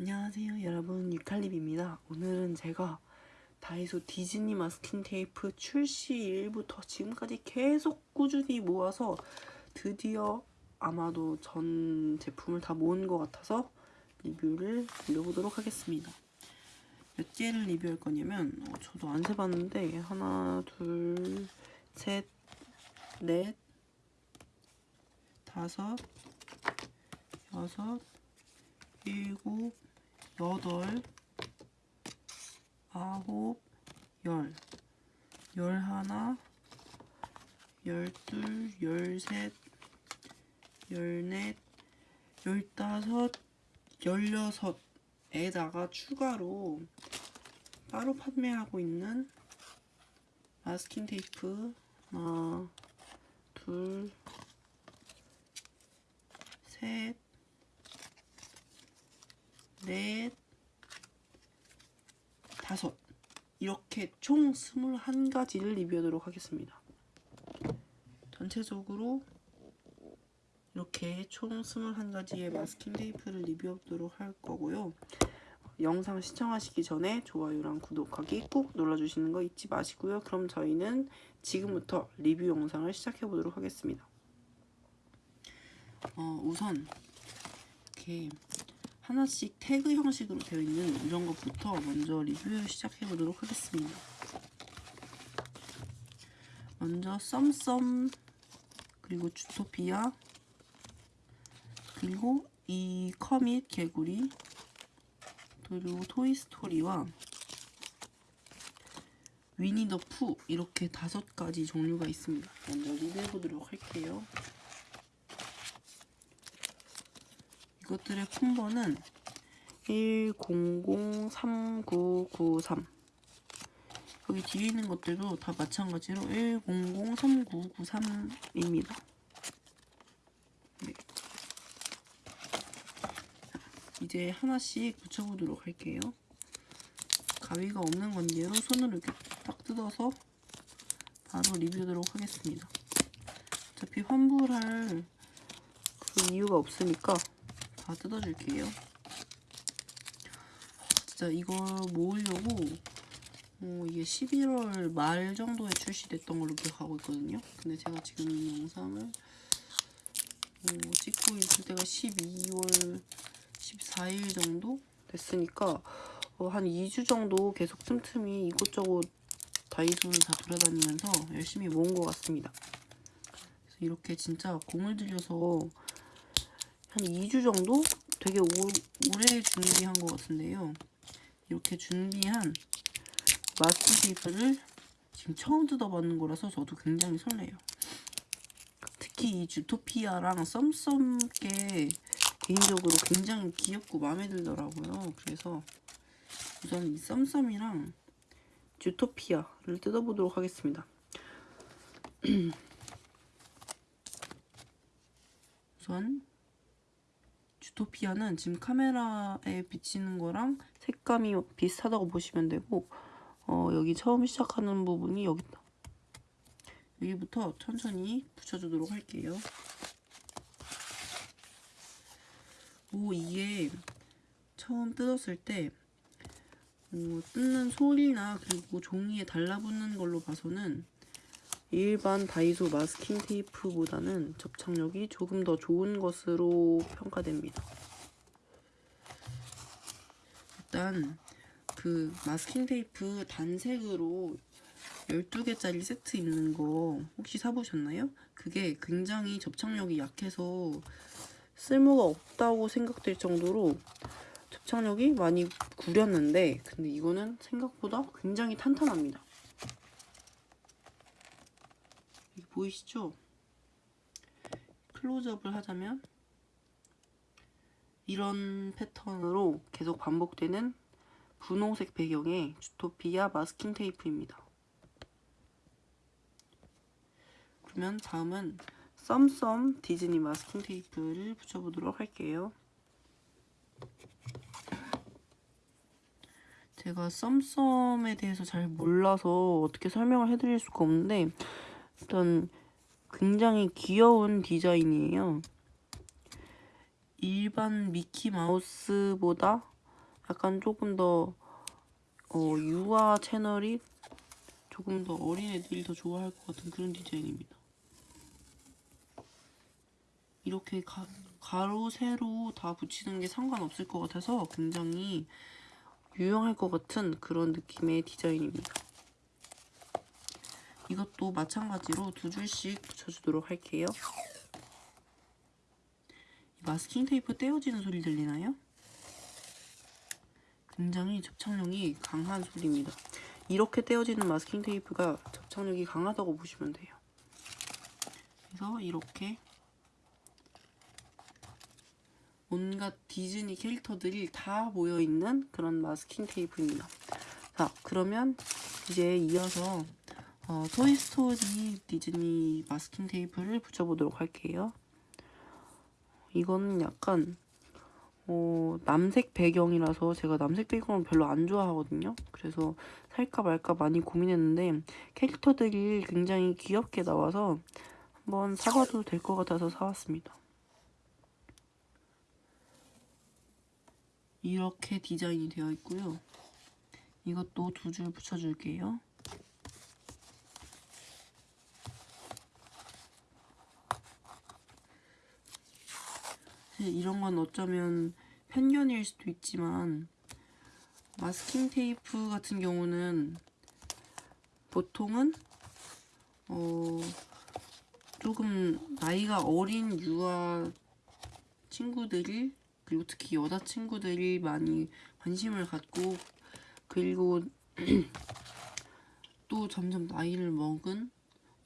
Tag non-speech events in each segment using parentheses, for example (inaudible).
안녕하세요 여러분. 유칼립입니다. 오늘은 제가 다이소 디즈니 마스킹 테이프 출시일부터 지금까지 계속 꾸준히 모아서 드디어 아마도 전 제품을 다 모은 것 같아서 리뷰를 올려보도록 하겠습니다. 몇 개를 리뷰할 거냐면 어, 저도 안 세봤는데 하나 둘셋넷 다섯 여섯 일곱 여덟, 아홉, 열, 열하나, 열둘, 열셋, 열넷, 열다섯, 열여섯에다가 추가로 따로 판매하고 있는 마스킹 테이프 하나, 둘, 셋, 넷, 다섯 이렇게 총 21가지를 리뷰하도록 하겠습니다. 전체적으로 이렇게 총 21가지의 마스킹 테이프를 리뷰하도록 할 거고요. 영상 시청하시기 전에 좋아요랑 구독하기 꾹 눌러주시는 거 잊지 마시고요. 그럼 저희는 지금부터 리뷰 영상을 시작해 보도록 하겠습니다. 어, 우선 이렇게 하나씩 태그 형식으로 되어 있는 이런 것부터 먼저 리뷰를 시작해 보도록 하겠습니다. 먼저 썸썸 그리고 주토피아 그리고 이 커밋 개구리 그리고 토이스토리와 위니 더 푸 이렇게 다섯 가지 종류가 있습니다. 먼저 리뷰해 보도록 할게요. 이것들의 콤보는 1003993 여기 뒤에 있는 것들도 다 마찬가지로 1003993입니다. 네. 이제 하나씩 붙여보도록 할게요. 가위가 없는 관계로 손으로 이렇게 딱 뜯어서 바로 리뷰하도록 하겠습니다. 어차피 환불할 그 이유가 없으니까 다 뜯어줄게요. 진짜 이걸 모으려고 어, 이게 11월 말 정도에 출시됐던 걸로 기억하고 있거든요. 근데 제가 지금 이 영상을 어, 찍고 있을 때가 12월 14일 정도 됐으니까 어, 한 2주 정도 계속 틈틈이 이곳저곳 다이소를 다 돌아다니면서 열심히 모은 것 같습니다. 그래서 이렇게 진짜 공을 들여서 한 2주 정도 되게 오, 오래 준비한 것 같은데요. 이렇게 준비한 테이프를 지금 처음 뜯어봤는 거라서 저도 굉장히 설레요. 특히 이 주토피아랑 썸썸게 개인적으로 굉장히 귀엽고 마음에 들더라고요. 그래서 우선 이 썸썸이랑 주토피아를 뜯어보도록 하겠습니다. (clears throat) 우선 주토피아는 지금 카메라에 비치는 거랑 색감이 비슷하다고 보시면 되고 어, 여기 처음 시작하는 부분이 여기다 여기부터 천천히 붙여주도록 할게요. 오 이게 처음 뜯었을 때 어, 뜯는 소리나 그리고 종이에 달라붙는 걸로 봐서는 일반 다이소 마스킹 테이프보다는 접착력이 조금 더 좋은 것으로 평가됩니다. 일단 그 마스킹 테이프 단색으로 12개짜리 세트 있는 거 혹시 사보셨나요? 그게 굉장히 접착력이 약해서 쓸모가 없다고 생각될 정도로 접착력이 많이 구렸는데 근데 이거는 생각보다 굉장히 탄탄합니다. 보이시죠? 클로즈업을 하자면 이런 패턴으로 계속 반복되는 분홍색 배경의 주토피아 마스킹 테이프입니다. 그러면 다음은 썸썸 디즈니 마스킹 테이프를 붙여보도록 할게요. 제가 썸썸에 대해서 잘 몰라서 어떻게 설명을 해드릴 수가 없는데 일단 굉장히 귀여운 디자인이에요. 일반 미키 마우스보다 약간 조금 더 어, 유아 채널이 조금 더 어린애들이 더 좋아할 것 같은 그런 디자인입니다. 이렇게 가, 가로, 세로 다 붙이는 게 상관없을 것 같아서 굉장히 유용할 것 같은 그런 느낌의 디자인입니다. 이것도 마찬가지로 두 줄씩 붙여주도록 할게요. 마스킹 테이프 떼어지는 소리 들리나요? 굉장히 접착력이 강한 소리입니다. 이렇게 떼어지는 마스킹 테이프가 접착력이 강하다고 보시면 돼요. 그래서 이렇게 온갖 디즈니 캐릭터들이 다 모여있는 그런 마스킹 테이프입니다. 자, 그러면 이제 이어서 어, 토이스토리 디즈니 마스킹 테이프를 붙여보도록 할게요. 이거는 약간 어, 남색 배경이라서 제가 남색 배경을 별로 안 좋아하거든요. 그래서 살까 말까 많이 고민했는데 캐릭터들이 굉장히 귀엽게 나와서 한번 사봐도 될 것 같아서 사왔습니다. 이렇게 디자인이 되어 있고요. 이것도 두 줄 붙여줄게요. 사실 이런 건 어쩌면 편견일 수도 있지만 마스킹 테이프 같은 경우는 보통은 어 조금 나이가 어린 유아 친구들이 그리고 특히 여자 친구들이 많이 관심을 갖고 그리고 (clears throat) 또 점점 나이를 먹은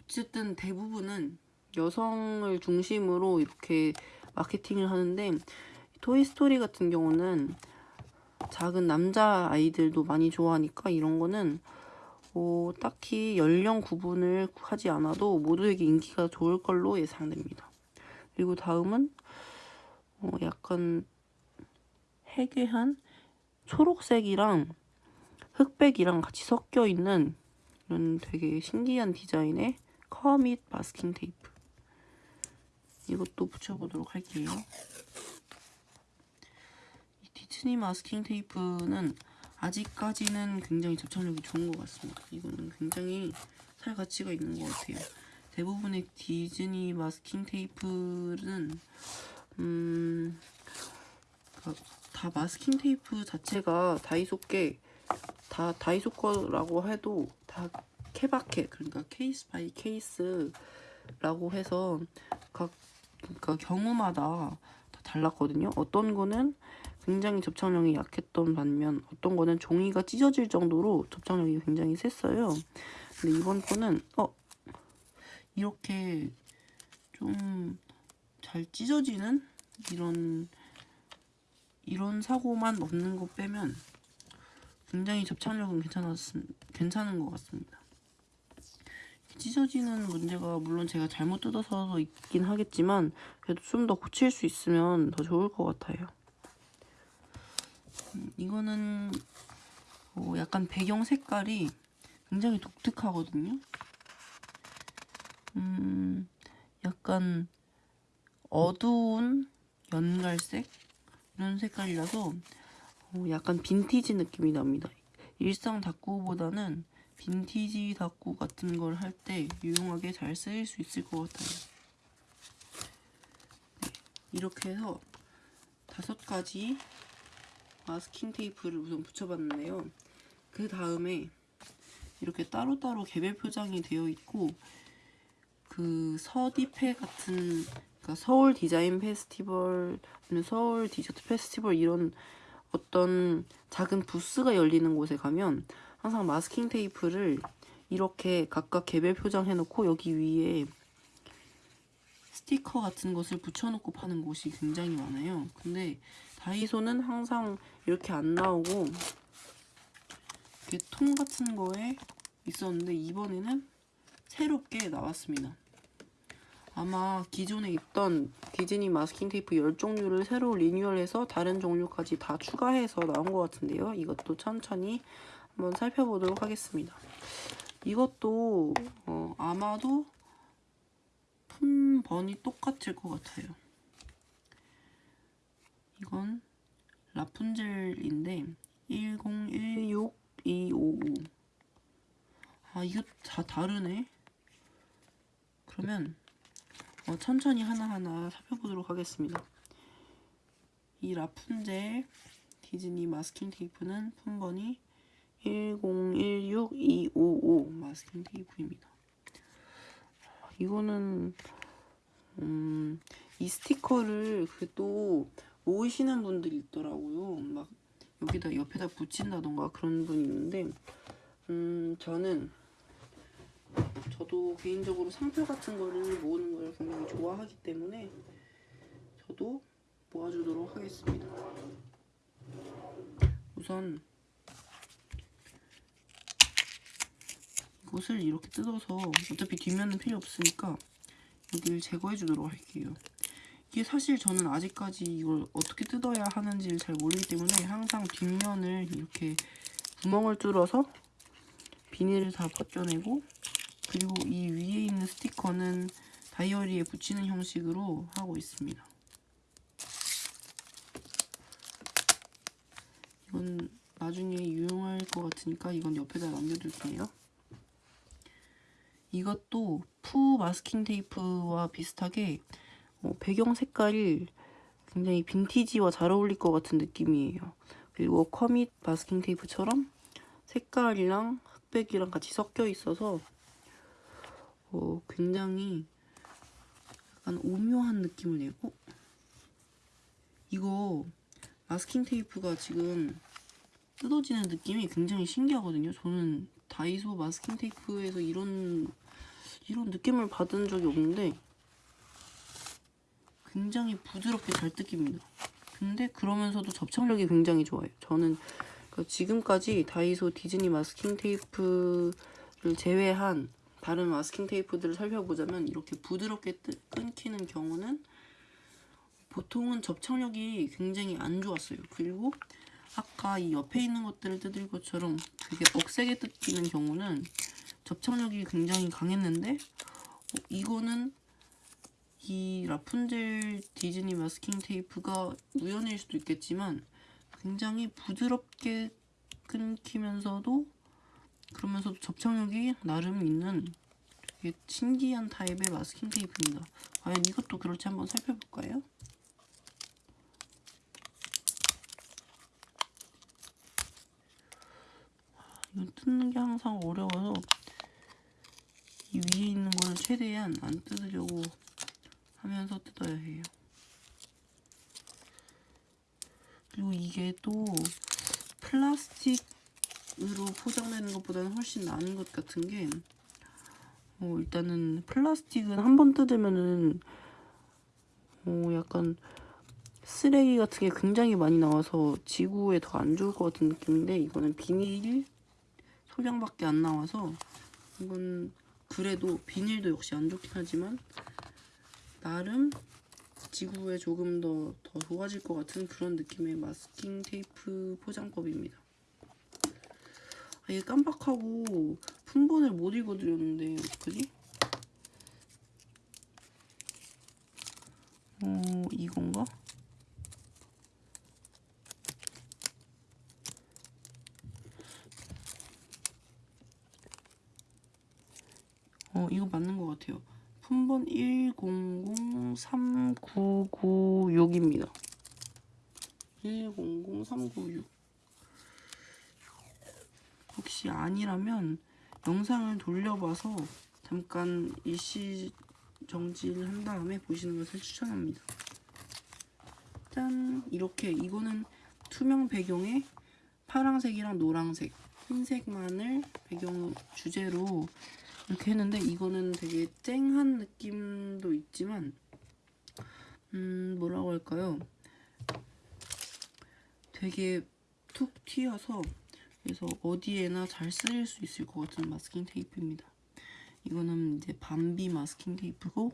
어쨌든 대부분은 여성을 중심으로 이렇게 마케팅을 하는데 토이스토리 같은 경우는 작은 남자 아이들도 많이 좋아하니까 이런 거는 어, 딱히 연령 구분을 하지 않아도 모두에게 인기가 좋을 걸로 예상됩니다. 그리고 다음은 어, 약간 해괴한 초록색이랑 흑백이랑 같이 섞여 있는 이런 되게 신기한 디자인의 커밋 마스킹 테이프. 이것도 붙여보도록 할게요. 이 디즈니 마스킹 테이프는 아직까지는 굉장히 접착력이 좋은 것 같습니다. 이거는 굉장히 살 가치가 있는 것 같아요. 대부분의 디즈니 마스킹 테이프는 음, 그러니까 다 마스킹 테이프 자체가 다이소께 다 다이소 거라고 해도 다 케바케 그러니까 case by case라고 해서 각 그러니까 경우마다 다 달랐거든요. 어떤 거는 굉장히 접착력이 약했던 반면 어떤 거는 종이가 찢어질 정도로 접착력이 굉장히 셌어요. 근데 이번 거는 어 이렇게 좀 잘 찢어지는 이런 이런 사고만 없는 거 빼면 굉장히 접착력은 괜찮았 괜찮은 것 같습니다. 찢어지는 문제가 물론 제가 잘못 뜯어서 있긴 하겠지만 그래도 좀 더 고칠 수 있으면 더 좋을 것 같아요. 음, 이거는 어, 약간 배경 색깔이 굉장히 독특하거든요. 음, 약간 어두운 연갈색 이런 색깔이라서 어, 약간 빈티지 느낌이 납니다. 일상 다꾸보다는 빈티지 다꾸 같은 걸 할 때 유용하게 잘 쓰일 수 있을 것 같아요. 네, 이렇게 해서 다섯 가지 마스킹 테이프를 우선 붙여봤는데요. 그 다음에 이렇게 따로따로 개별 표장이 되어 있고 그 서디페 같은 그러니까 서울 디자인 페스티벌, 서울 디저트 페스티벌 이런 어떤 작은 부스가 열리는 곳에 가면 항상 마스킹 테이프를 이렇게 각각 개별 표장 해놓고 여기 위에 스티커 같은 것을 붙여놓고 파는 곳이 굉장히 많아요. 근데 다이소는 항상 이렇게 안 나오고 이렇게 통 같은 거에 있었는데 이번에는 새롭게 나왔습니다. 아마 기존에 있던 디즈니 마스킹 테이프 10종류를 새로 리뉴얼해서 다른 종류까지 다 추가해서 나온 것 같은데요. 이것도 천천히 한번 살펴보도록 하겠습니다. 이것도 어, 아마도 품번이 똑같을 것 같아요. 이건 라푼젤인데 1016255 아 이거 다 다르네 그러면 어, 천천히 하나하나 살펴보도록 하겠습니다 이 라푼젤 디즈니 마스킹 테이프는 품번이 1016255 마스킹 테이프입니다 이거는 음, 이 스티커를 그또 모으시는 분들이 있더라고요. 막 여기다 옆에다 붙인다던가 그런 분이 있는데 음, 저는 저도 개인적으로 상표 같은 거를 모으는 걸 굉장히 좋아하기 때문에 저도 모아주도록 하겠습니다. 우선 이것을 이렇게 뜯어서 어차피 뒷면은 필요 없으니까 여기를 제거해 주도록 할게요. 이게 사실 저는 아직까지 이걸 어떻게 뜯어야 하는지를 잘 모르기 때문에 항상 뒷면을 이렇게 구멍을 뚫어서 비닐을 다 벗겨내고 그리고 이 위에 있는 스티커는 다이어리에 붙이는 형식으로 하고 있습니다. 이건 나중에 유용할 것 같으니까 이건 옆에다 남겨둘게요. 이것도 푸 마스킹 테이프와 비슷하게 어, 배경 색깔이 굉장히 빈티지와 잘 어울릴 것 같은 느낌이에요. 그리고 커밋 마스킹 테이프처럼 색깔이랑 흑백이랑 같이 섞여 있어서 어, 굉장히 약간 오묘한 느낌을 내고 이거 마스킹 테이프가 지금 뜯어지는 느낌이 굉장히 신기하거든요. 저는 다이소 마스킹 테이프에서 이런 이런 느낌을 받은 적이 없는데 굉장히 부드럽게 잘 뜯깁니다. 근데 그러면서도 접착력이 굉장히 좋아요. 저는 그 지금까지 다이소 디즈니 마스킹 테이프를 제외한 다른 마스킹 테이프들을 살펴보자면 이렇게 부드럽게 뜯, 끊기는 경우는 보통은 접착력이 굉장히 안 좋았어요. 그리고 아까 이 옆에 있는 것들을 뜯을 것처럼 되게 억세게 뜯기는 경우는 접착력이 굉장히 강했는데 어, 이거는 이 라푼젤 디즈니 마스킹 테이프가 우연일 수도 있겠지만 굉장히 부드럽게 끊기면서도 그러면서도 접착력이 나름 있는 신기한 타입의 마스킹 테이프입니다. 과연 이것도 그럴지 한번 살펴볼까요? 이건 뜯는 게 항상 어려워서 이 위에 있는 거를 최대한 안 뜯으려고 하면서 뜯어야 해요. 그리고 이게 또 플라스틱으로 포장되는 것보다는 훨씬 나은 것 같은 게 어, 일단은 플라스틱은 한 번 뜯으면은 어, 약간 쓰레기 같은 게 굉장히 많이 나와서 지구에 더 안 좋을 것 같은 느낌인데 이거는 비닐 소량밖에 안 나와서 이건 그래도 비닐도 역시 안 좋긴 하지만 나름 지구에 조금 더, 더 좋아질 것 같은 그런 느낌의 마스킹 테이프 포장법입니다. 아, 얘 깜빡하고 품번을 못 읽어드렸는데 어떡하지? 어, 이건가? 어, 이거 맞는 것 같아요. 품번 1003996입니다. 100396. 혹시 아니라면 영상을 돌려봐서 잠깐 일시 정지를 한 다음에 보시는 것을 추천합니다. 짠! 이렇게 이거는 투명 배경에 파란색이랑 노란색, 흰색만을 배경 주제로 이렇게 했는데 이거는 되게 쨍한 느낌도 있지만 음 뭐라고 할까요? 되게 툭 튀어서 그래서 어디에나 잘 쓰일 수 있을 것 같은 마스킹 테이프입니다. 이거는 이제 밤비 마스킹 테이프고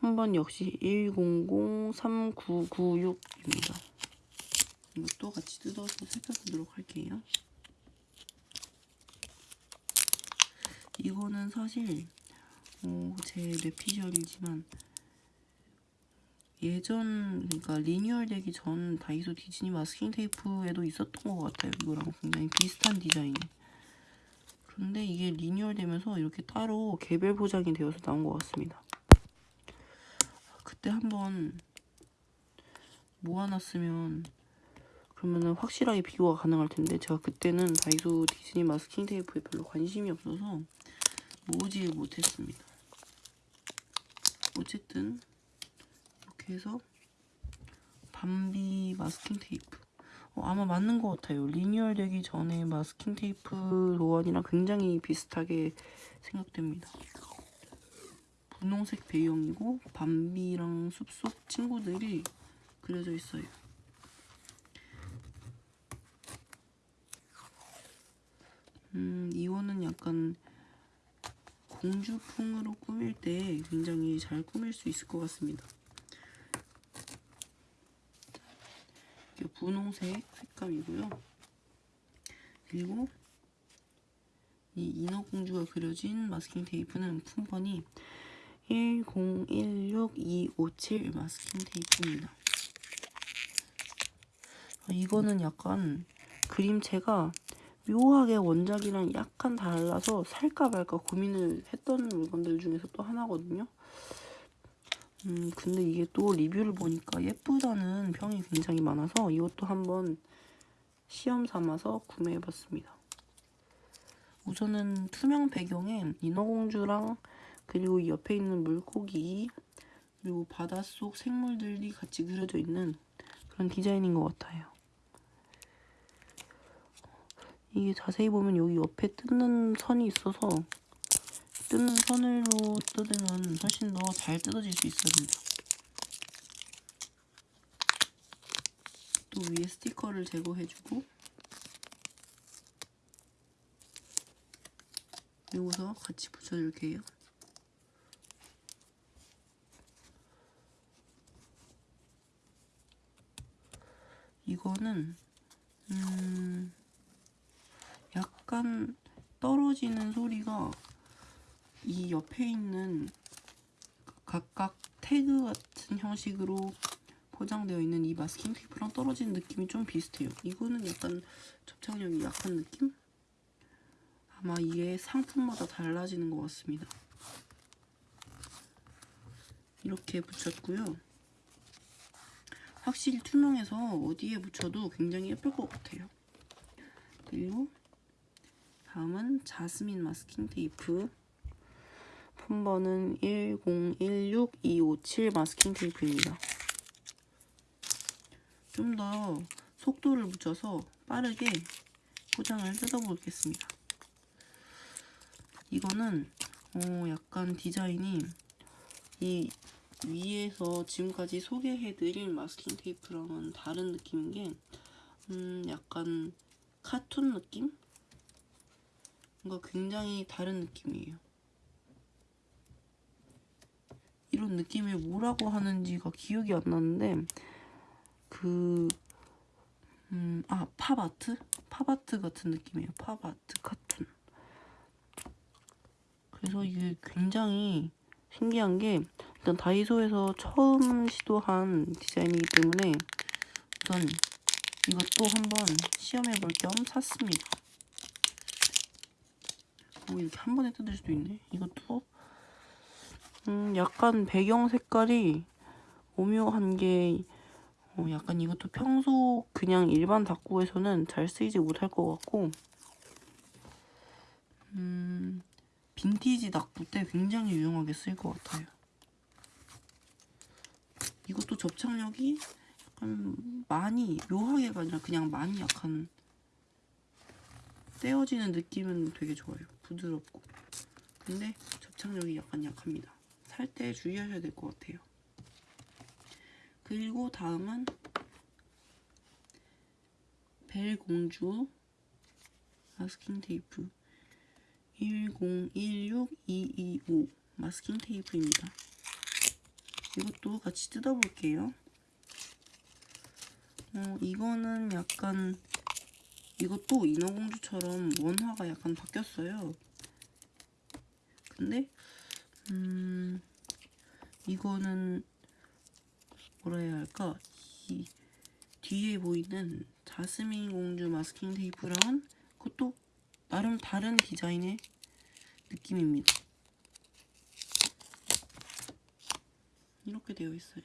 한 번 역시 1003996입니다. 이것도 같이 뜯어서 살펴보도록 할게요. 이거는 사실 어, 제 뇌피셜이지만 예전 그러니까 리뉴얼 되기 전 다이소 디즈니 마스킹 테이프에도 있었던 것 같아요. 이거랑 굉장히 비슷한 디자인. 그런데 이게 리뉴얼 되면서 이렇게 따로 개별 포장이 되어서 나온 것 같습니다. 그때 한번 모아놨으면 그러면은 확실하게 비교가 가능할 텐데 제가 그때는 다이소 디즈니 마스킹 테이프에 별로 관심이 없어서 모으지 못했습니다. 어쨌든 이렇게 해서 밤비 마스킹 테이프 어, 아마 맞는 것 같아요. 리뉴얼 되기 전에 마스킹 테이프 도안이랑 굉장히 비슷하게 생각됩니다. 분홍색 배경이고 밤비랑 숲속 친구들이 그려져 있어요. 음, 이거는 약간 공주풍으로 꾸밀 때 굉장히 잘 꾸밀 수 있을 것 같습니다. 이게 분홍색 색감이고요. 그리고 이 인어공주가 그려진 마스킹 테이프는 품번이 1016257 마스킹 테이프입니다. 아, 이거는 약간 그림체가 묘하게 원작이랑 약간 달라서 살까 말까 고민을 했던 물건들 중에서 또 하나거든요. 음, 근데 이게 또 리뷰를 보니까 예쁘다는 평이 굉장히 많아서 이것도 한번 시험 삼아서 구매해봤습니다. 우선은 투명 배경에 인어공주랑 그리고 이 옆에 있는 물고기 그리고 바닷속 생물들이 같이 그려져 있는 그런 디자인인 것 같아요. 이게 자세히 보면 여기 옆에 뜯는 선이 있어서 뜯는 선으로 뜯으면 훨씬 더 잘 뜯어질 수 있습니다. 또 위에 스티커를 제거해주고 그리고서 같이 붙여줄게요. 이거는 음 약간 떨어지는 소리가 이 옆에 있는 각각 태그 같은 형식으로 포장되어 있는 이 마스킹 테이프랑 떨어지는 느낌이 좀 비슷해요. 이거는 약간 접착력이 약한 느낌? 아마 이게 상품마다 달라지는 것 같습니다. 이렇게 붙였고요. 확실히 투명해서 어디에 붙여도 굉장히 예쁠 것 같아요. 그리고 다음은 자스민 마스킹 테이프 폰번은 1016257 마스킹 테이프입니다. 좀 더 속도를 붙여서 빠르게 포장을 뜯어보겠습니다. 이거는 어 약간 디자인이 이 위에서 지금까지 소개해드린 마스킹 테이프랑은 다른 느낌인 게 음, 약간 카툰 느낌? 뭔가 굉장히 다른 느낌이에요. 이런 느낌을 뭐라고 하는지가 기억이 안 나는데 그... 음, 아, 팝아트? 팝아트 같은 느낌이에요. 팝아트 카툰. 그래서 이게 굉장히 신기한 게 일단 다이소에서 처음 시도한 디자인이기 때문에 우선 이것도 한번 시험해 볼 겸 샀습니다. 오, 이렇게 한 번에 뜯을 수도 있네. 이것도 음, 약간 배경 색깔이 오묘한 게 어, 약간 이것도 평소 그냥 일반 다꾸에서는 잘 쓰이지 못할 것 같고 음, 빈티지 닭부 때 굉장히 유용하게 쓰일 것 같아요. 이것도 접착력이 약간 많이 묘하게가 아니라 그냥 많이 약한 떼어지는 느낌은 되게 좋아요. 부드럽고 근데 접착력이 약간 약합니다. 살 때 주의하셔야 될 것 같아요. 그리고 다음은 벨공주 마스킹 테이프 1016225 마스킹 테이프입니다. 이것도 같이 뜯어볼게요. 어, 이거는 약간 이것도 인어공주처럼 원화가 약간 바뀌었어요. 근데 음 이거는 뭐라 해야 할까? 이 뒤에 보이는 자스민 공주 마스킹 테이프랑은 그것도 나름 다른 디자인의 느낌입니다. 이렇게 되어 있어요.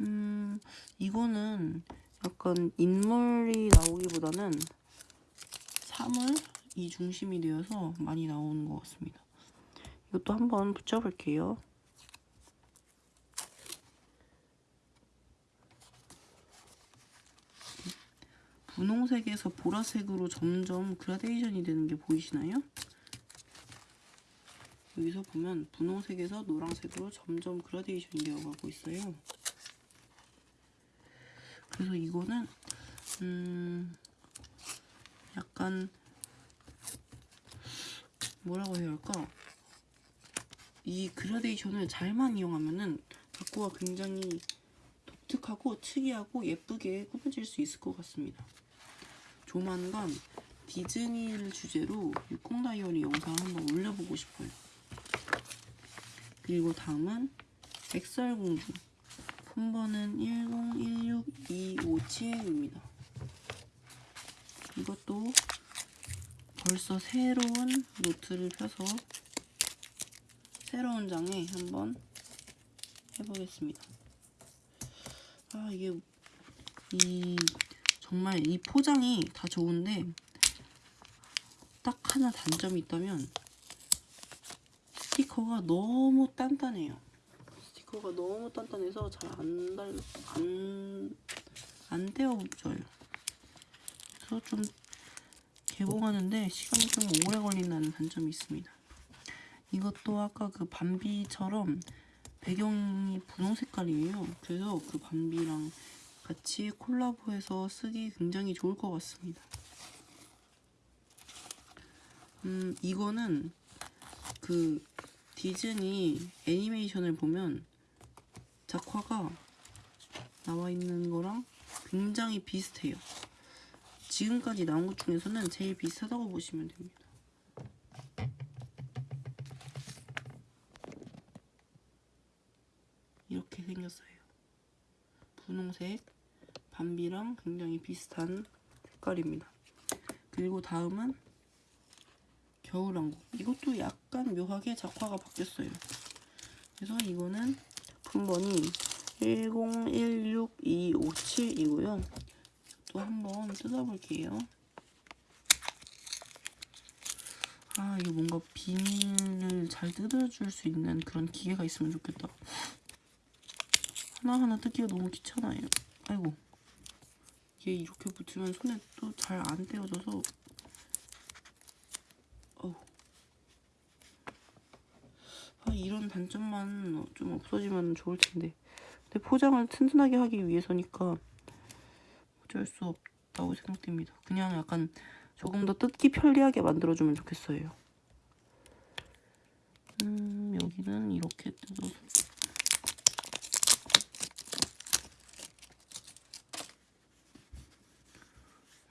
음, 이거는 약간 인물이 나오기보다는 사물이 중심이 되어서 많이 나오는 것 같습니다. 이것도 한번 붙여볼게요. 분홍색에서 보라색으로 점점 그라데이션이 되는 게 보이시나요? 여기서 보면 분홍색에서 노란색으로 점점 그라데이션이 되어가고 있어요. 그래서 이거는 음 약간 뭐라고 해야 할까? 이 그라데이션을 잘만 이용하면은 바꾸가 굉장히 독특하고 특이하고 예쁘게 꾸며질 수 있을 것 같습니다. 조만간 디즈니를 주제로 육공 다이어리 영상 한번 올려보고 싶어요. 그리고 다음은 백설공주 품번은 1016257입니다. 이것도 벌써 새로운 노트를 펴서 새로운 장에 한번 해보겠습니다. 아 이게 이 정말 이 포장이 다 좋은데 딱 하나 단점이 있다면 스티커가 너무 단단해요. 스티커가 너무 단단해서 잘 안 달, 안, 안 떼어져요. 그래서 좀 개봉하는데 시간이 좀 오래 걸린다는 단점이 있습니다. 이것도 아까 그 밤비처럼 배경이 분홍 색깔이에요. 그래서 그 밤비랑 같이 콜라보해서 쓰기 굉장히 좋을 것 같습니다. 음, 이거는 그 디즈니 애니메이션을 보면 작화가 나와 있는 거랑 굉장히 비슷해요. 지금까지 나온 것 중에서는 제일 비슷하다고 보시면 됩니다. 이렇게 생겼어요. 분홍색 밤비랑 굉장히 비슷한 색깔입니다. 그리고 다음은 겨울왕국. 이것도 약간 묘하게 작화가 바뀌었어요. 그래서 이거는 품번이 1016257이고요. 또 한번 뜯어볼게요. 아, 이거 뭔가 비닐을 잘 뜯어줄 수 있는 그런 기계가 있으면 좋겠다. 하나하나 뜯기가 너무 귀찮아요. 아이고. 이게 이렇게 붙으면 손에 또 잘 안 떼어져서 어우. 아, 이런 단점만 좀 없어지면 좋을 텐데. 근데 포장을 튼튼하게 하기 위해서니까 어쩔 수 없다고 생각됩니다. 그냥 약간 조금 더 뜯기 편리하게 만들어주면 좋겠어요. 음, 여기는 이렇게 뜯어서.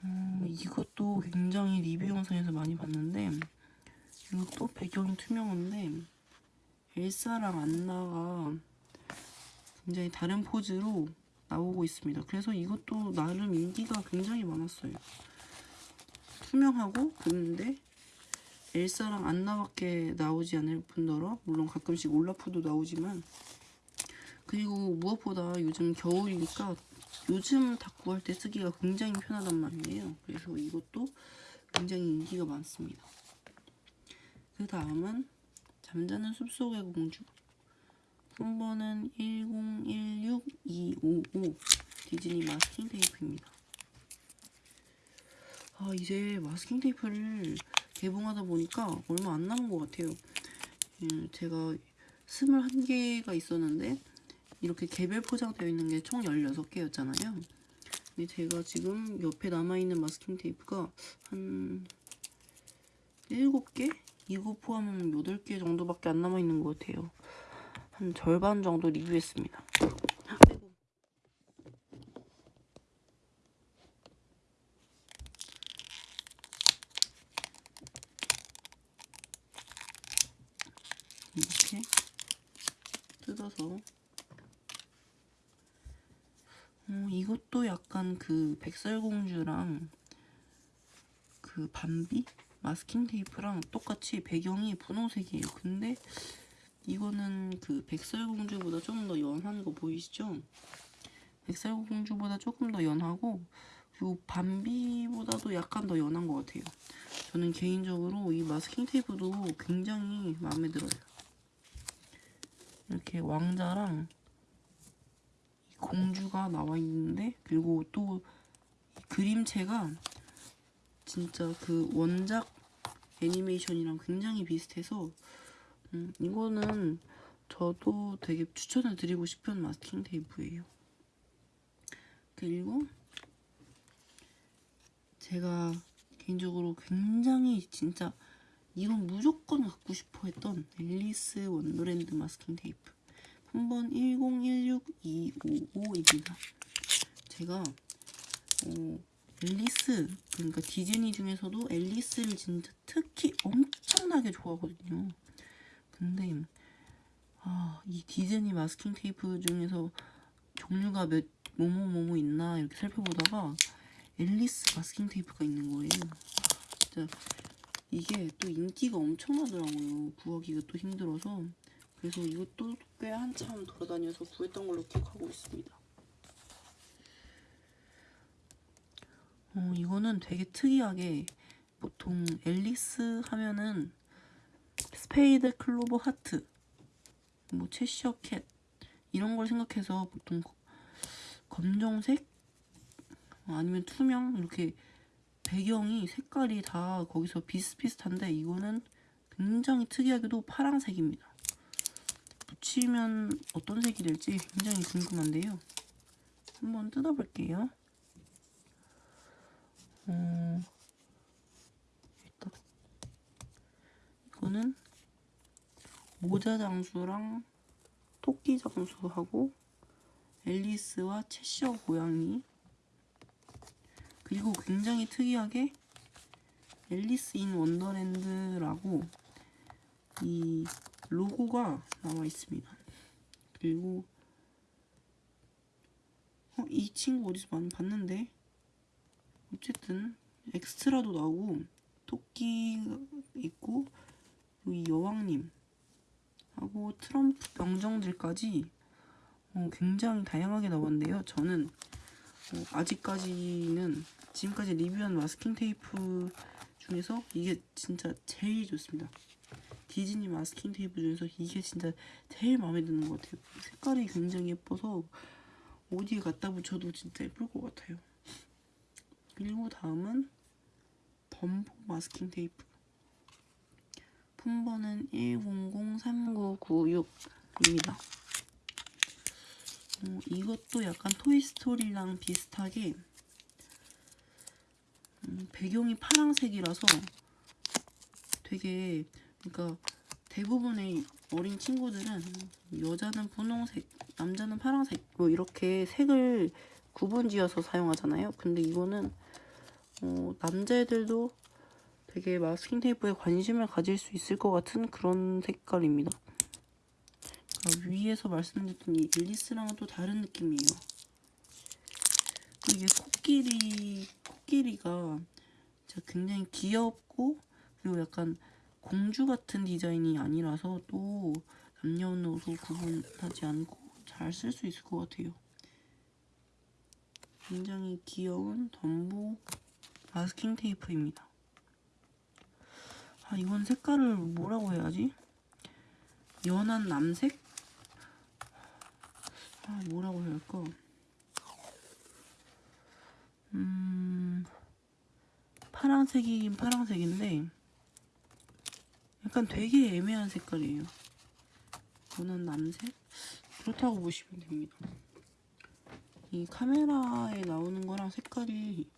음, 이것도 굉장히 리뷰 영상에서 많이 봤는데 이것도 배경이 투명한데 엘사랑 안나가 굉장히 다른 포즈로 나오고 있습니다. 그래서 이것도 나름 인기가 굉장히 많았어요. 투명하고 근데 엘사랑 안나밖에 나오지 않을 뿐더러 물론 가끔씩 올라프도 나오지만 그리고 무엇보다 요즘 겨울이니까 요즘 닦고 할때 쓰기가 굉장히 편하단 말이에요. 그래서 이것도 굉장히 인기가 많습니다. 그 다음은 잠자는 숲속의 공주 품번은 1016255 디즈니 마스킹 테이프입니다. 아 이제 마스킹 테이프를 개봉하다 보니까 얼마 안 남은 것 같아요. 음, 제가 21개가 있었는데 이렇게 개별 포장되어 있는 게 총 16개였잖아요. 근데 제가 지금 옆에 남아있는 마스킹 테이프가 한 7개? 이거 포함하면 8개 정도밖에 안 남아있는 것 같아요. 한 절반 정도 리뷰했습니다. 이렇게 뜯어서 어, 이것도 약간 그 백설공주랑 그 반비? 마스킹 테이프랑 똑같이 배경이 분홍색이에요. 근데 이거는 그 백설공주보다 조금 더 연한 거 보이시죠? 백설공주보다 조금 더 연하고 그리고 밤비보다도 약간 더 연한 것 같아요. 저는 개인적으로 이 마스킹 테이프도 굉장히 마음에 들어요. 이렇게 왕자랑 이 공주가 나와 있는데 그리고 또이 그림체가 진짜 그 원작 애니메이션이랑 굉장히 비슷해서 음, 이거는 저도 되게 추천을 드리고 싶은 마스킹 테이프예요. 그리고 제가 개인적으로 굉장히 진짜 이건 무조건 갖고 싶어 했던 앨리스 원더랜드 마스킹 테이프 품번 1016255입니다. 제가 어, 앨리스 그러니까 디즈니 중에서도 앨리스를 진짜 특히 엄청나게 좋아하거든요. 근데 아, 이 디즈니 마스킹 테이프 중에서 종류가 몇 뭐뭐뭐뭐 있나 이렇게 살펴보다가 앨리스 마스킹 테이프가 있는 거예요. 진짜 이게 또 인기가 엄청나더라고요. 구하기가 또 힘들어서 그래서 이것도 꽤 한참 돌아다녀서 구했던 걸로 기억하고 있습니다. 어, 이거는 되게 특이하게 보통 앨리스 하면은 스페이드 클로버 하트 뭐 채셔 캣 이런 걸 생각해서 보통 검정색 아니면 투명 이렇게 배경이 색깔이 다 거기서 비슷비슷한데 이거는 굉장히 특이하게도 파랑색입니다. 붙이면 어떤 색이 될지 굉장히 궁금한데요. 한번 뜯어볼게요. 어, 일단 이거는 모자 장수랑 토끼 장수하고 앨리스와 채셔 고양이 그리고 굉장히 특이하게 앨리스 인 원더랜드라고 이 로고가 나와 있습니다. 그리고 어, 이 친구 어디서 봤는데 어쨌든 엑스트라도 나오고 토끼 있고 이 여왕님 하고 트럼프 병정들까지 어, 굉장히 다양하게 나왔는데요. 저는 어, 아직까지는 지금까지 리뷰한 마스킹 테이프 중에서 이게 진짜 제일 좋습니다. 디즈니 마스킹 테이프 중에서 이게 진짜 제일 마음에 드는 것 같아요. 색깔이 굉장히 예뻐서 어디에 갖다 붙여도 진짜 예쁠 것 같아요. 그리고 다음은 덤보 마스킹 테이프. 품번은 1003996입니다. 어, 이것도 약간 토이스토리랑 비슷하게 음, 배경이 파란색이라서 되게 그러니까 대부분의 어린 친구들은 여자는 분홍색, 남자는 파란색 뭐 이렇게 색을 구분지어서 사용하잖아요. 근데 이거는 어, 남자애들도 되게 마스킹 테이프에 관심을 가질 수 있을 것 같은 그런 색깔입니다. 그러니까 위에서 말씀드렸던 이 앨리스랑은 또 다른 느낌이에요. 이게 코끼리, 코끼리가 굉장히 귀엽고 그리고 약간 공주 같은 디자인이 아니라서 또 남녀노소 구분하지 않고 잘 쓸 수 있을 것 같아요. 굉장히 귀여운 덤보 마스킹 테이프입니다. 아 이건 색깔을 뭐라고 해야지? 연한 남색? 아 뭐라고 해야 할까? 음 파란색이긴 파란색인데 약간 되게 애매한 색깔이에요. 연한 남색? 그렇다고 보시면 됩니다. 이 카메라에 나오는 거랑 색깔이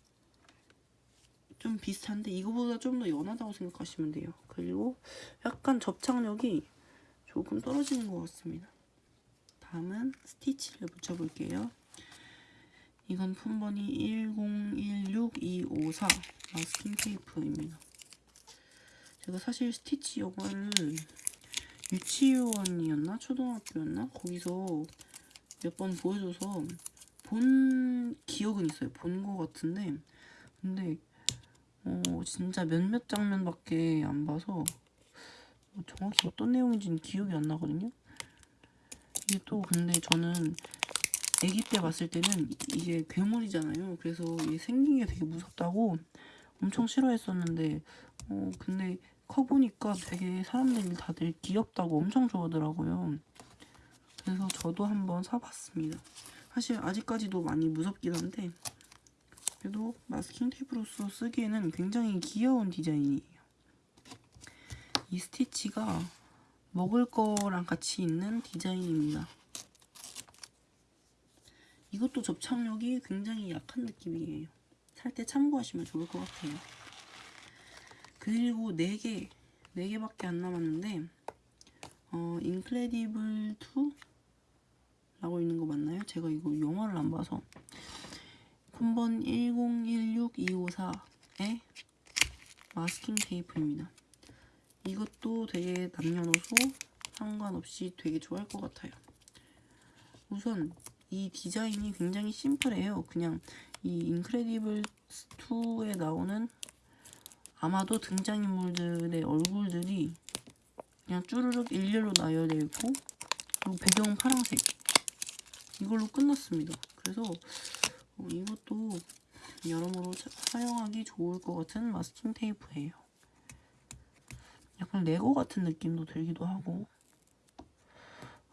좀 비슷한데 이거보다 좀 더 연하다고 생각하시면 돼요. 그리고 약간 접착력이 조금 떨어지는 것 같습니다. 다음은 스티치를 붙여볼게요. 이건 품번이 1016254 마스킹 테이프입니다. 제가 사실 스티치 영화를 유치원이었나 초등학교였나 거기서 몇 번 보여줘서 본 기억은 있어요. 본거 같은데 근데 어 진짜 몇몇 장면밖에 안 봐서 뭐 정확히 어떤 내용인지는 기억이 안 나거든요. 이게 또 근데 저는 아기 때 봤을 때는 이게 괴물이잖아요. 그래서 이게 생긴 게 되게 무섭다고 엄청 싫어했었는데 어 근데 커 보니까 되게 사람들이 다들 귀엽다고 엄청 좋아하더라고요. 그래서 저도 한번 사봤습니다. 사실 아직까지도 많이 무섭긴 한데 그래도 마스킹 테이프로서 쓰기에는 굉장히 귀여운 디자인이에요. 이 스티치가 먹을 거랑 같이 있는 디자인입니다. 이것도 접착력이 굉장히 약한 느낌이에요. 살 때 참고하시면 좋을 것 같아요. 그리고 4개, 4개밖에 안 남았는데 어, 인크레디블 2 라고 있는 거 맞나요? 제가 이거 영화를 안 봐서 폰번 1016254의 마스킹 테이프입니다. 이것도 되게 남녀노소 상관없이 되게 좋아할 것 같아요. 우선 이 디자인이 굉장히 심플해요. 그냥 이 인크레디블 2에 나오는 아마도 등장인물들의 얼굴들이 그냥 쭈르륵 일렬로 나열되어 있고 그리고 배경은 파란색 이걸로 끝났습니다. 그래서 어, 이것도 여러모로 차- 사용하기 좋을 것 같은 마스킹 테이프예요. 약간 레고 같은 느낌도 들기도 하고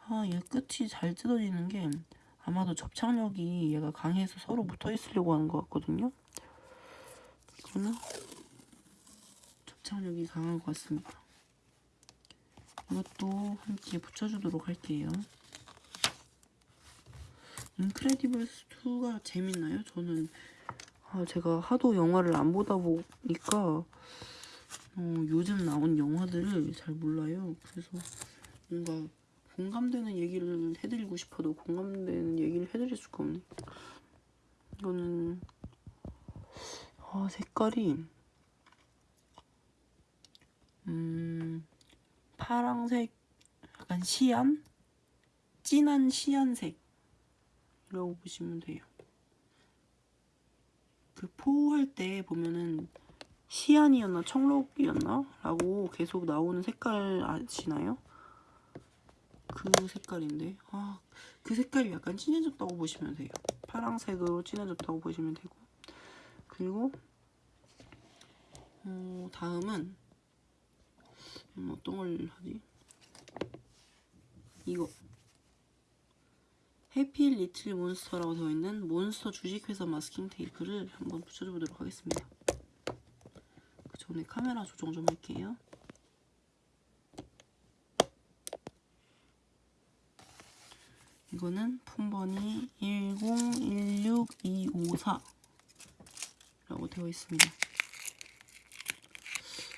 아, 얘 끝이 잘 뜯어지는 게 아마도 접착력이 얘가 강해서 서로 붙어 있으려고 하는 것 같거든요. 이거는 접착력이 강한 것 같습니다. 이것도 함께 붙여주도록 할게요. 인크레디블스 2가 재밌나요? 저는 아, 제가 하도 영화를 안 보다 보니까 어, 요즘 나온 영화들을 잘 몰라요. 그래서 뭔가 공감되는 얘기를 해드리고 싶어도 공감되는 얘기를 해드릴 수가 없네. 이거는 아, 색깔이 음 파랑색 약간 시안 진한 시안색이 라고 보시면 돼요. 그 포할 때 보면은 시안이었나 청록이었나 라고 계속 나오는 색깔 아시나요? 그 색깔인데 아 그 색깔이 약간 진해졌다고 보시면 돼요 파랑색으로 진해졌다고 보시면 되고 그리고 어, 다음은 음, 어떤 걸 하지? 이거 해피 리틀 몬스터라고 되어 있는 몬스터 주식회사 마스킹 테이프를 한번 붙여보도록 하겠습니다 그 전에 카메라 조정 좀 할게요 이거는 폰번이 1016254 라고 되어 있습니다.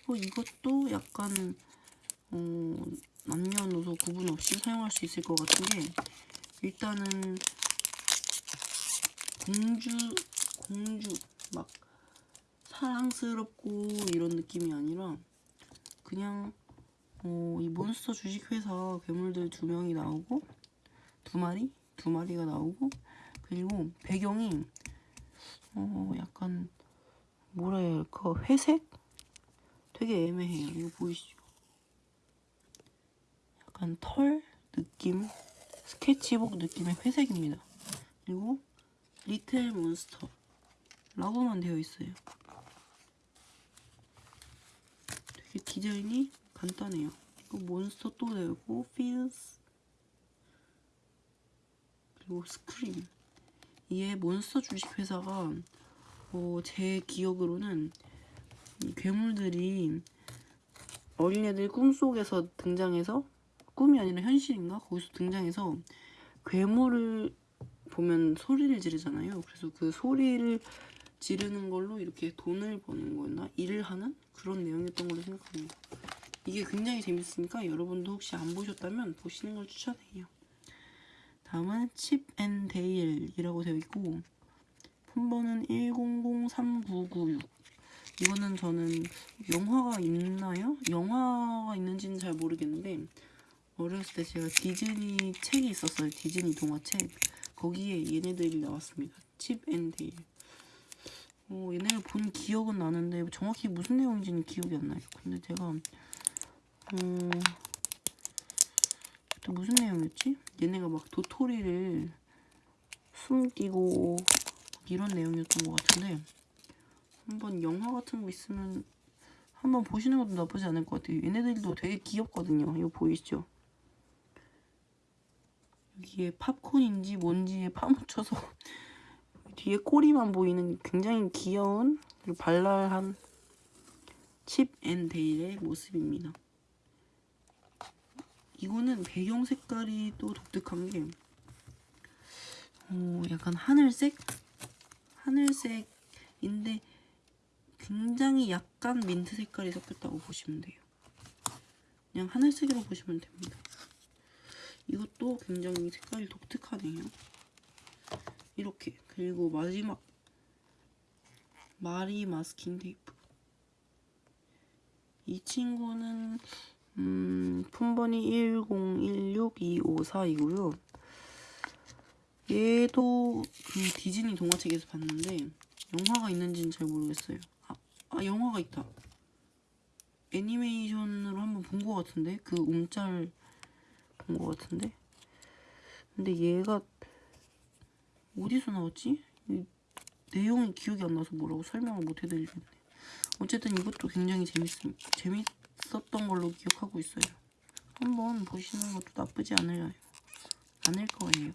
어, 이것도 약간 어, 남녀노소 구분 없이 사용할 수 있을 것 같은 게 일단은 공주 공주 막 사랑스럽고 이런 느낌이 아니라 그냥 어, 이 몬스터 주식회사 괴물들 두 명이 나오고 두 마리? 두 마리가 나오고 그리고 배경이 어 약간 할까 회색? 되게 애매해요 이거 보이시죠? 약간 털 느낌 스케치북 느낌의 회색입니다. 그리고 리틀 몬스터 라고만 되어 있어요. 되게 디자인이 간단해요. 몬스터 또 되고 feels. 그리고 스크림. 이게 몬스터 주식회사가 어, 제 기억으로는 이 괴물들이 어린애들 꿈속에서 등장해서 꿈이 아니라 현실인가? 거기서 등장해서 괴물을 보면 소리를 지르잖아요. 그래서 그 소리를 지르는 걸로 이렇게 돈을 버는 거였나? 일을 하는 그런 내용이었던 걸로 생각합니다. 이게 굉장히 재밌으니까 여러분도 혹시 안 보셨다면 보시는 걸 추천해요. 다음은 칩앤데일이라고 되어 있고 폰번은 1003996 이거는 저는 영화가 있나요? 영화가 있는지는 잘 모르겠는데 어렸을 때 제가 디즈니 책이 있었어요. 디즈니 동화책. 거기에 얘네들이 나왔습니다. 칩앤 데일. 어, 얘네를 본 기억은 나는데 정확히 무슨 내용인지는 기억이 안 나요. 근데 제가 음, 또 무슨 내용이었지? 얘네가 막 도토리를 숨기고 이런 내용이었던 것 같은데 한번 영화 같은 거 있으면 한번 보시는 것도 나쁘지 않을 것 같아요. 얘네들도 되게 귀엽거든요. 이거 보이시죠? 여기에 팝콘인지 뭔지에 파묻혀서 (laughs) 뒤에 꼬리만 보이는 굉장히 귀여운 발랄한 칩앤 데일의 모습입니다. 이거는 배경 색깔이 또 독특한 게 어, 약간 하늘색? 하늘색인데 굉장히 약간 민트 색깔이 섞였다고 보시면 돼요. 그냥 하늘색이라고 보시면 됩니다. 이것도 굉장히 색깔이 독특하네요. 이렇게 그리고 마지막 마리 마스킹 테이프 이 친구는 음, 품번이 1016254이고요. 얘도 그 디즈니 동화책에서 봤는데 영화가 있는지는 잘 모르겠어요. 아, 아 영화가 있다. 애니메이션으로 한번 본 것 같은데 그 움짤 본것 같은데. 근데 얘가 어디서 나왔지? 이 내용이 기억이 안 나서 뭐라고 설명을 못 해드리겠네. 어쨌든 이것도 굉장히 재밌음, 재밌었던 걸로 기억하고 있어요. 한번 보시는 것도 나쁘지 않아요. 않을 거예요.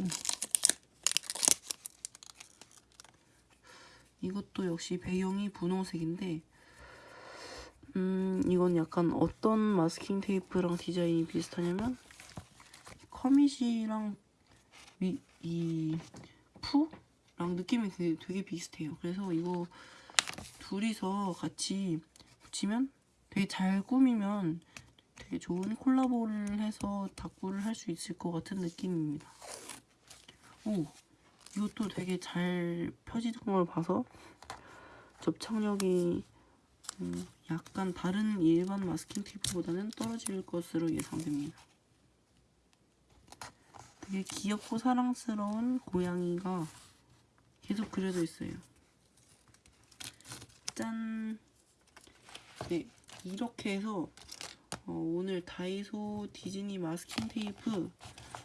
음. 이것도 역시 배경이 분홍색인데 음 이건 약간 어떤 마스킹 테이프랑 디자인이 비슷하냐면 커밋이랑 위, 이 푸랑 느낌이 되게, 되게 비슷해요. 그래서 이거 둘이서 같이 붙이면 되게 잘 꾸미면 되게 좋은 콜라보를 해서 다꾸를 할 수 있을 것 같은 느낌입니다. 오, 이것도 되게 잘 펴지는 걸 봐서 접착력이 음, 약간 다른 일반 마스킹 테이프보다는 떨어질 것으로 예상됩니다. 되게 귀엽고 사랑스러운 고양이가 계속 그려져 있어요. 짠! 네, 이렇게 해서 어, 오늘 다이소 디즈니 마스킹 테이프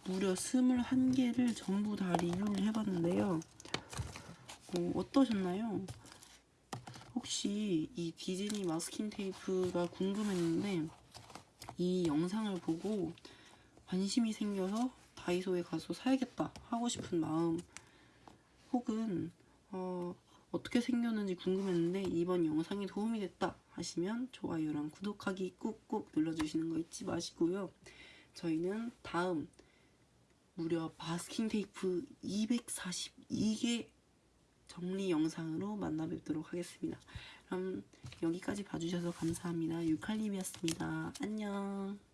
무려 21개를 전부 다 리뷰를 해봤는데요. 어, 어떠셨나요? 혹시 이 디즈니 마스킹 테이프가 궁금했는데 이 영상을 보고 관심이 생겨서 다이소에 가서 사야겠다 하고 싶은 마음 혹은 어, 어떻게 생겼는지 궁금했는데 이번 영상이 도움이 됐다 하시면 좋아요랑 구독하기 꾹꾹 눌러주시는 거 잊지 마시고요. 저희는 다음 무려 마스킹 테이프 242개 정리 영상으로 만나 뵙도록 하겠습니다. 그럼 여기까지 봐주셔서 감사합니다. 유칼림이었습니다. 안녕.